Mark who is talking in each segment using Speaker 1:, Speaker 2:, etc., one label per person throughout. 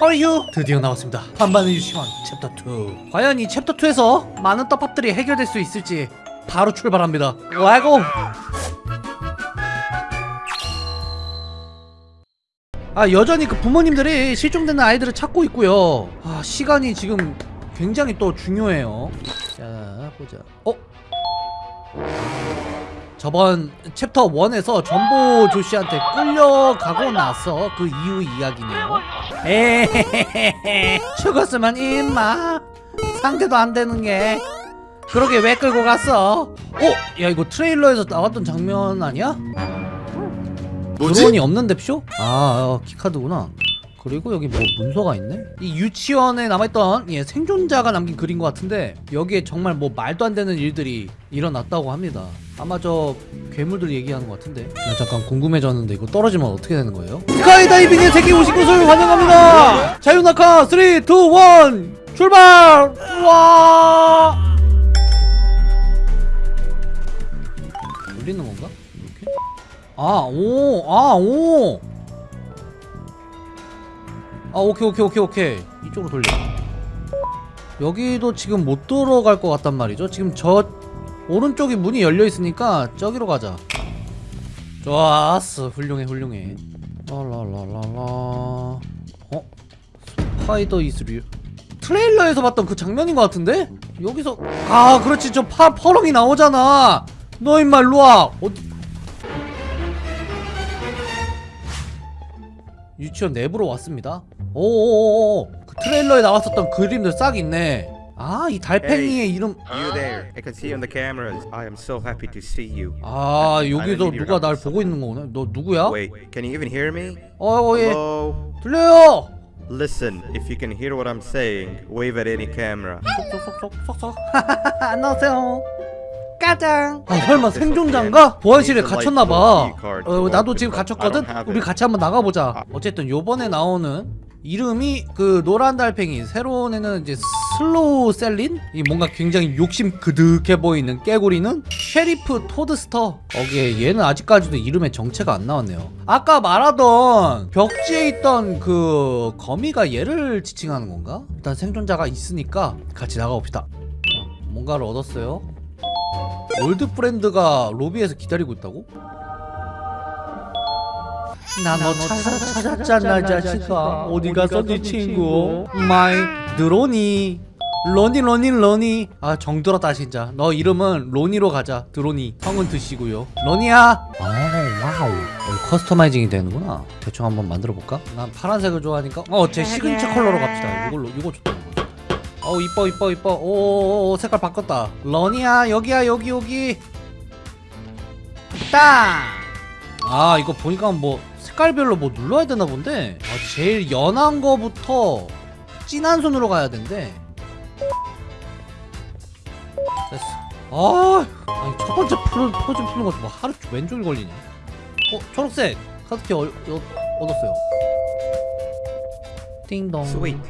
Speaker 1: 어휴 드디어 나왔습니다. 반반의 유치원 챕터 2 과연 이 챕터 2에서 많은 떡밥들이 해결될 수 있을지 바로 출발합니다. 와고! 아 여전히 그 부모님들이 실종되는 아이들을 찾고 있고요. 아 시간이 지금 굉장히 또 중요해요. 자 보자. 어? 저번 챕터 1에서 점보 조쉬한테 끌려가고 나서 그 이후 이야기네요 에헤헤헤 죽었으면 임마 상대도 안 되는 게 그러게 왜 끌고 갔어 어? 야 이거 트레일러에서 나왔던 장면 아니야?
Speaker 2: 뭐지?
Speaker 1: 드론이 없는데 쇼? 아 어, 키카드구나 그리고 여기 뭐 문서가 있네? 이 유치원에 남아있던 예, 생존자가 남긴 글인 것 같은데 여기에 정말 뭐 말도 안 되는 일들이 일어났다고 합니다 아마 저 괴물들 얘기하는 것 같은데 나 잠깐 궁금해졌는데 이거 떨어지면 어떻게 되는 거예요? 스카이다이빙에 세계 오신 것을 환영합니다 자유낙하 3, 2, 1 출발! 와 돌리는 건가? 이렇게? 아, 오, 아, 오. 아, 오케이, 오케이, 오케이, 오케이. 이쪽으로 돌려. 여기도 지금 못 들어갈 것 같단 말이죠. 지금 저 오른쪽이 문이 열려 있으니까 저기로 가자. 좋았어, 훌륭해, 훌륭해. 라라라라라. 어? 스파이더 이스류. 트레일러에서 봤던 그 장면인 것 같은데? 여기서 아, 그렇지, 저 파, 퍼렁이 나오잖아. 너 임마 일로 와. 어디? 유치원 내부로 왔습니다. 오오오오. 그 트레일러에 나왔었던 그림들 싹 있네. 아, 이 달팽이의 이름. 아, 여기서 누가 날. 보고 있는 거구나. 너 누구야? 어, 어, 예. 들려요.
Speaker 2: Listen, if you can hear what I'm saying, wave at any camera.
Speaker 1: 쏙쏙쏙쏙쏙. 안녕하세요. 까장. 아, 설마 생존자인가? 보안실에 갇혔나봐. 어, 나도 지금 갇혔거든. 우리 같이 한번 나가보자. 어쨌든 요번에 나오는 이름이 그 노란 달팽이 새로 내는 이제 슬로우 셀린? 이 뭔가 굉장히 욕심 그득해 보이는 깨구리는 쉐리프 토드스터. 거기에 얘는 아직까지도 이름에 정체가 안 나왔네요. 아까 말하던 벽지에 있던 그 거미가 얘를 지칭하는 건가? 일단 생존자가 있으니까 같이 나가봅시다. 어, 뭔가를 얻었어요. old friend가 로비에서 기다리고 있다고? 나너 찾아, 찾았잖아 자식아. 어디 갔어 네 친구? my 드로니. 러니 러니 러니. 아 정들었다 진짜 너 이름은 로니로 가자 드로니. 성은 드시고요. 러니야! 아 wow. 어, customizing이 되는구나. 대충 한번 만들어 볼까? 난 파란색을 좋아하니까 어제 시그니처 컬러로 갑시다. 이걸로 이거 좋다. 어 이뻐 이뻐 이뻐. 오오오 색깔 바꿨다. 러니야 여기야 여기 여기. 딱아 이거 보니까 뭐 색깔별로 뭐 눌러야 되나 본데? 아, 제일 연한 거부터 진한 손으로 가야 된대. 됐어. 아 아니 첫 번째 포즈, 포즈 푸는 것도 뭐 하루 왼쪽이 걸리네. 어 초록색! 카드키 어, 어, 얻었어요. 띵동.
Speaker 2: Sweet.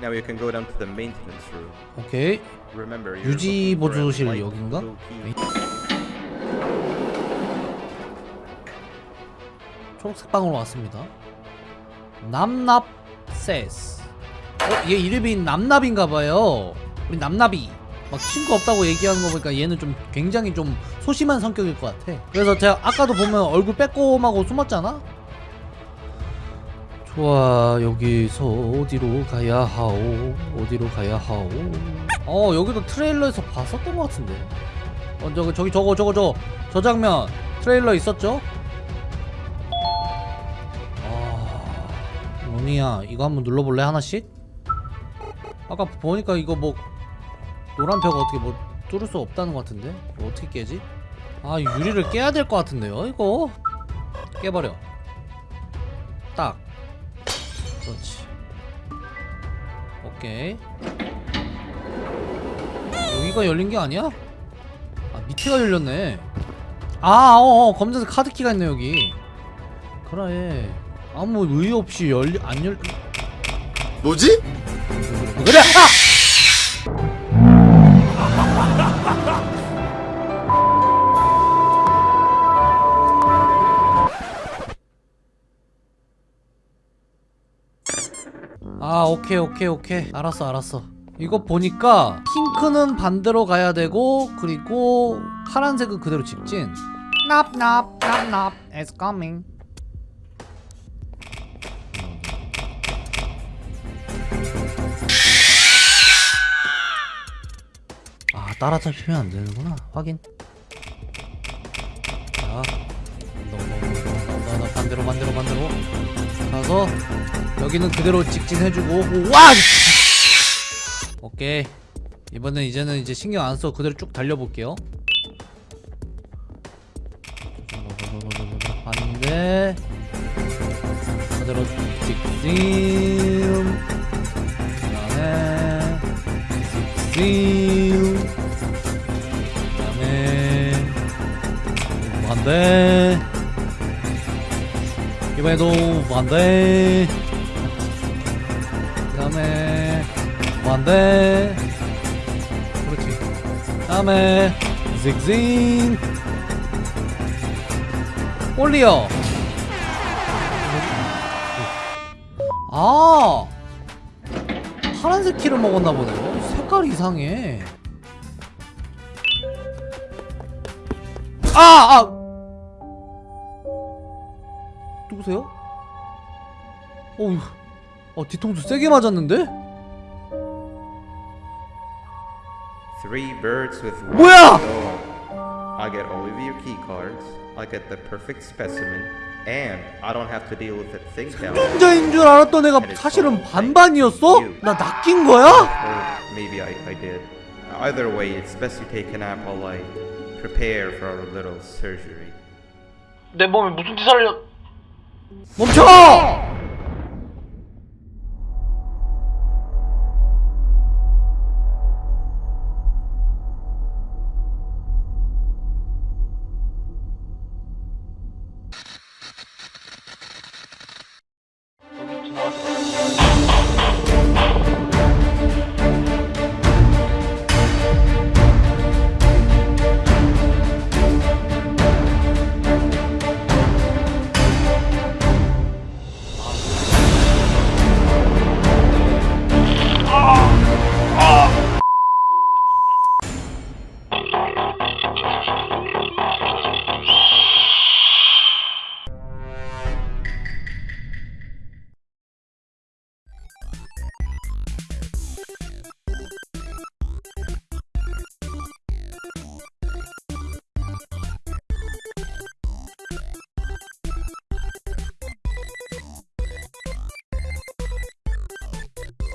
Speaker 2: Now you can go down to the maintenance room.
Speaker 1: 오케이.
Speaker 2: Remember, you're
Speaker 1: 유지
Speaker 2: looking for a
Speaker 1: 보조실 여긴가? 초록색 방으로 왔습니다. 남납 세스. 어, 얘 이름이 남납인가봐요. 우리 남납이. 막 친구 없다고 얘기하는 거 보니까 얘는 좀 굉장히 좀 소심한 성격일 것 같아. 그래서 제가 아까도 보면 얼굴 빼꼼하고 숨었잖아? 좋아, 여기서 어디로 가야 하오? 어디로 가야 하오? 어, 여기도 트레일러에서 봤었던 것 같은데. 어, 저기, 저기, 저거, 저거, 저거. 저 장면 트레일러 있었죠? 로니야. 이거 한번 눌러볼래 하나씩? 아까 보니까 이거 뭐 노란 벽 어떻게 뭐 뚫을 수 없다는 것 같은데? 이거 어떻게 깨지? 아 유리를 깨야 될 것 같은데요 이거? 깨버려. 딱. 그렇지. 오케이. 여기가 열린 게 아니야? 아 밑에가 열렸네. 아 어어 검정색 카드키가 있네 여기. 그래 아무 의의 없이 열리 안 열.
Speaker 2: 뭐지?
Speaker 1: 그래. 아! 아 오케이 오케이 오케이 알았어 알았어 이거 보니까 핑크는 반대로 가야 되고 그리고 파란색은 그대로 직진 납납 납납 It's coming 따라잡히면 안 되는구나. 확인. 자 너너너너너 반대로 반대로 반대로. 가서 여기는 그대로 직진해주고. 오, 와! 오케이. 이번엔 이제는 이제 신경 안 써. 그대로 쭉 달려볼게요. 반대. 그대로 직진. 그다음에 직진 반대 이번에도 반대. 그다음에 반대. 그렇지. 그다음에 직진 올리어. 아! 파란색 키를 먹었나 보네요 색깔이 이상해. 아! 아! 누구세요? 어휴 어 뒤통수 세게 맞았는데?
Speaker 2: Three birds with one
Speaker 1: 뭐야!
Speaker 2: I get all of your key cards. I get the perfect specimen, and I don't have to deal with that thing down.
Speaker 1: 혼자인 줄 알았던 애가 사실은 반반이었어? 나 낚인 거야?
Speaker 2: Or maybe I, I did. Either way, it's best you take a nap while I prepare for our little surgery.
Speaker 3: 내 몸에 무슨 짓을 하려
Speaker 1: 멈춰!